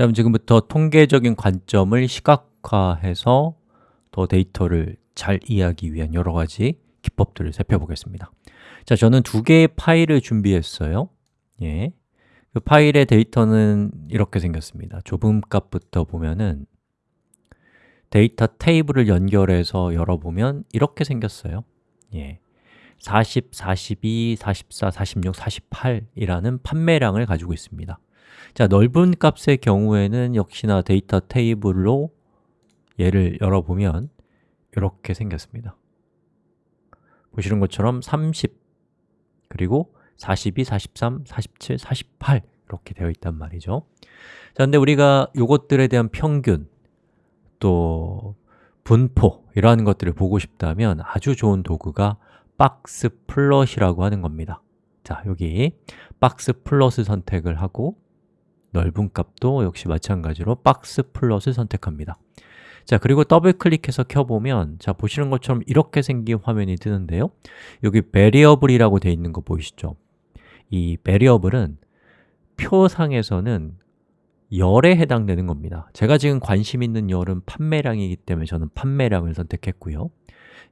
다음 지금부터 통계적인 관점을 시각화해서 더 데이터를 잘 이해하기 위한 여러 가지 기법들을 살펴보겠습니다. 자, 저는 두 개의 파일을 준비했어요. 예. 그 파일의 데이터는 이렇게 생겼습니다. 좁은 값부터 보면은 데이터 테이블을 연결해서 열어보면 이렇게 생겼어요. 예. 40, 42, 44, 46, 48이라는 판매량을 가지고 있습니다 자, 넓은 값의 경우에는 역시나 데이터 테이블로 얘를 열어보면 이렇게 생겼습니다. 보시는 것처럼 30 그리고 42, 43, 47, 48 이렇게 되어 있단 말이죠. 자, 근데 우리가 이것들에 대한 평균 또 분포 이러한 것들을 보고 싶다면 아주 좋은 도구가 box plot이라고 하는 겁니다. 자, 여기 box plot을 선택을 하고 넓은 값도 역시 마찬가지로 box plot을 선택합니다. 자, 그리고 더블 클릭해서 켜보면 자, 보시는 것처럼 이렇게 생긴 화면이 뜨는데요. 여기 variable이라고 되어 있는 거 보이시죠? 이 variable은 표상에서는 열에 해당되는 겁니다. 제가 지금 관심 있는 열은 판매량이기 때문에 저는 판매량을 선택했고요.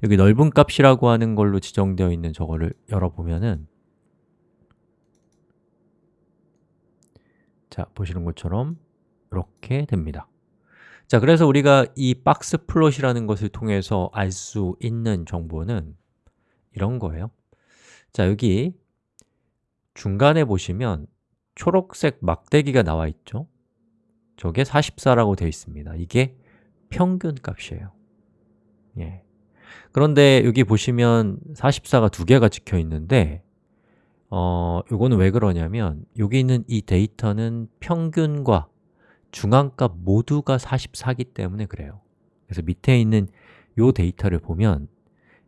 여기 넓은 값이라고 하는 걸로 지정되어 있는 저거를 열어보면은 자, 보시는 것처럼 이렇게 됩니다. 자, 그래서 우리가 이 box plot이라는 것을 통해서 알 수 있는 정보는 이런 거예요. 자, 여기 중간에 보시면 초록색 막대기가 나와 있죠? 저게 44라고 되어 있습니다. 이게 평균 값이에요. 예. 그런데 여기 보시면 44가 두 개가 찍혀 있는데 어, 이거는 왜 그러냐면 여기 있는 이 데이터는 평균과 중앙값 모두가 44기 때문에 그래요. 그래서 밑에 있는 이 데이터를 보면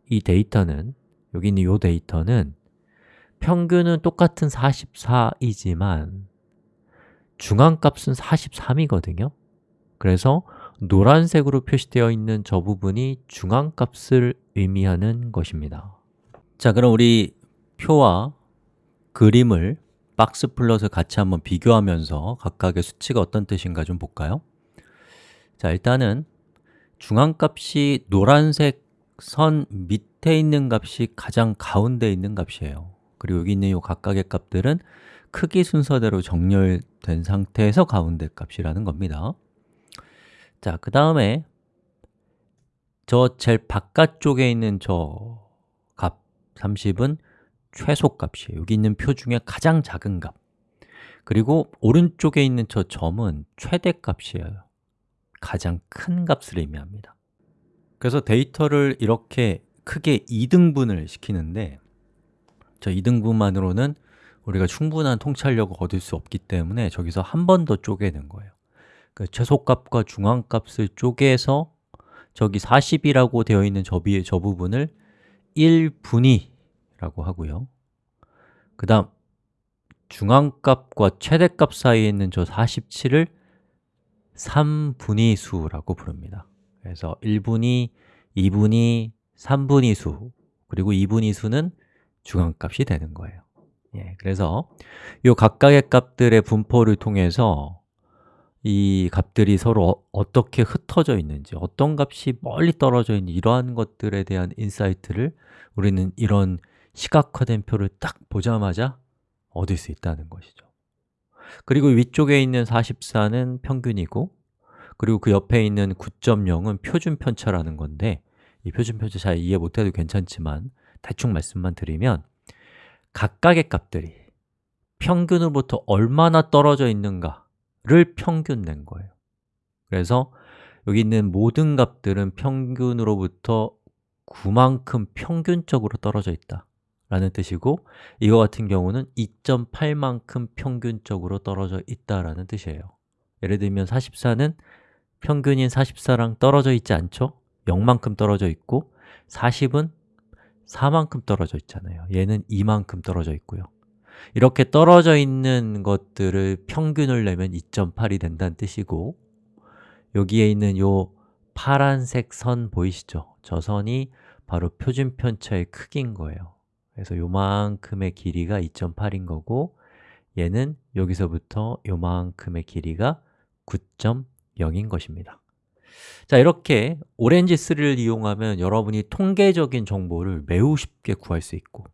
이 데이터는 여기 있는 이 데이터는 평균은 똑같은 44이지만 중앙값은 43이거든요. 그래서 노란색으로 표시되어 있는 저 부분이 중앙값을 의미하는 것입니다. 자, 그럼 우리 표와 그림을 box plot을 같이 한번 비교하면서 각각의 수치가 어떤 뜻인가 좀 볼까요? 자, 일단은 중앙값이 노란색 선 밑에 있는 값이 가장 가운데 있는 값이에요 그리고 여기 있는 이 각각의 값들은 크기 순서대로 정렬된 상태에서 가운데 값이라는 겁니다 자, 그 다음에 저 제일 바깥쪽에 있는 저 값 30은 최소값이에요. 여기 있는 표 중에 가장 작은 값. 그리고 오른쪽에 있는 저 점은 최대값이에요. 가장 큰 값을 의미합니다. 그래서 데이터를 이렇게 크게 2등분을 시키는데 저 2등분만으로는 우리가 충분한 통찰력을 얻을 수 없기 때문에 저기서 한 번 더 쪼개는 거예요. 그 최소값과 중앙값을 쪼개서 저기 40이라고 되어 있는 저, 비, 저 부분을 1분위 라고 하고요. 그 다음 중앙값과 최대값 사이에 있는 저 47을 3분위수라고 부릅니다. 그래서 1분위, 2분위, 3분위수 그리고 2분위수는 중앙값이 되는 거예요. 예, 그래서 이 각각의 값들의 분포를 통해서 이 값들이 서로 어, 떻게 흩어져 있는지, 어떤 값이 멀리 떨어져 있는지 이러한 것들에 대한 insight를 우리는 이런 시각화된 표를 딱 보자마자 얻을 수 있다는 것이죠. 그리고 위쪽에 있는 44는 평균이고 그리고 그 옆에 있는 9.0은 표준 편차라는 건데 이 표준 편차 잘 이해 못해도 괜찮지만 대충 말씀만 드리면 각각의 값들이 평균으로부터 얼마나 떨어져 있는가를 평균 낸 거예요. 그래서 여기 있는 모든 값들은 평균으로부터 9만큼 평균적으로 떨어져 있다 라는 뜻이고 이거 같은 경우는 2.8만큼 평균적으로 떨어져 있다라는 뜻이에요 예를 들면 44는 평균인 44랑 떨어져 있지 않죠? 0만큼 떨어져 있고 40은 4만큼 떨어져 있잖아요 얘는 2만큼 떨어져 있고요 이렇게 떨어져 있는 것들을 평균을 내면 2.8이 된다는 뜻이고 여기에 있는 요 파란색 선 보이시죠? 저 선이 바로 표준 편차의 크기인 거예요 그래서 요만큼의 길이가 2.8인 거고 얘는 여기서부터 요만큼의 길이가 9.0인 것입니다 자, 이렇게 오렌지 3를 이용하면 여러분이 통계적인 정보를 매우 쉽게 구할 수 있고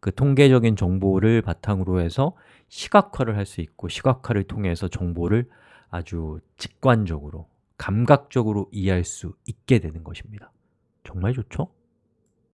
그 통계적인 정보를 바탕으로 해서 시각화를 할 수 있고 시각화를 통해서 정보를 아주 직관적으로, 감각적으로 이해할 수 있게 되는 것입니다 정말 좋죠?